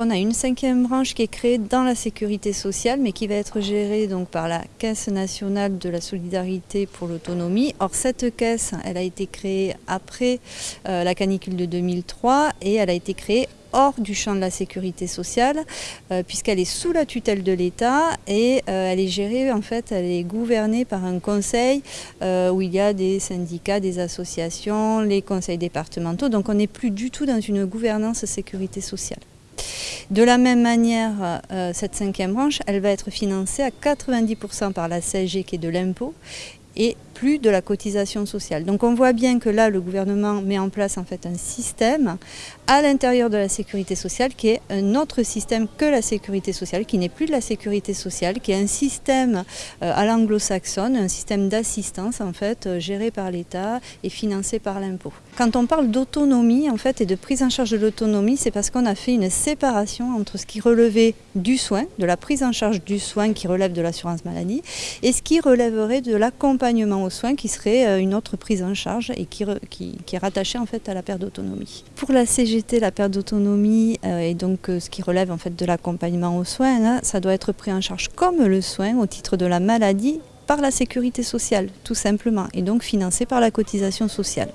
On a une cinquième branche qui est créée dans la sécurité sociale, mais qui va être gérée donc par la Caisse nationale de la solidarité pour l'autonomie. Or, cette caisse, elle a été créée après euh, la canicule de 2003 et elle a été créée hors du champ de la sécurité sociale euh, puisqu'elle est sous la tutelle de l'État et euh, elle est gérée en fait elle est gouvernée par un conseil où il y a des syndicats, des associations, les conseils départementaux donc on n'est plus du tout dans une gouvernance sécurité sociale. De la même manière, euh, cette cinquième branche, elle va être financée à 90% par la CSG qui est de l'impôt et plus de la cotisation sociale. Donc on voit bien que là, le gouvernement met en place en fait un système à l'intérieur de la sécurité sociale qui est un autre système que la sécurité sociale, qui n'est plus de la sécurité sociale, qui est un système euh, à l'anglo-saxonne, un système d'assistance en fait euh, géré par l'État et financé par l'impôt. Quand on parle d'autonomie en fait et de prise en charge de l'autonomie, c'est parce qu'on a fait une séparation entre ce qui relevait du soin, de la prise en charge du soin qui relève de l'assurance maladie, et ce qui relèverait de l'accompagnement soins qui serait euh, une autre prise en charge et qui, est rattachée en fait à la perte d'autonomie. Pour la CGT, la perte d'autonomie euh, et donc euh, ce qui relève en fait de l'accompagnement aux soins, ça doit être pris en charge comme le soin au titre de la maladie par la sécurité sociale, tout simplement, et donc financé par la cotisation sociale.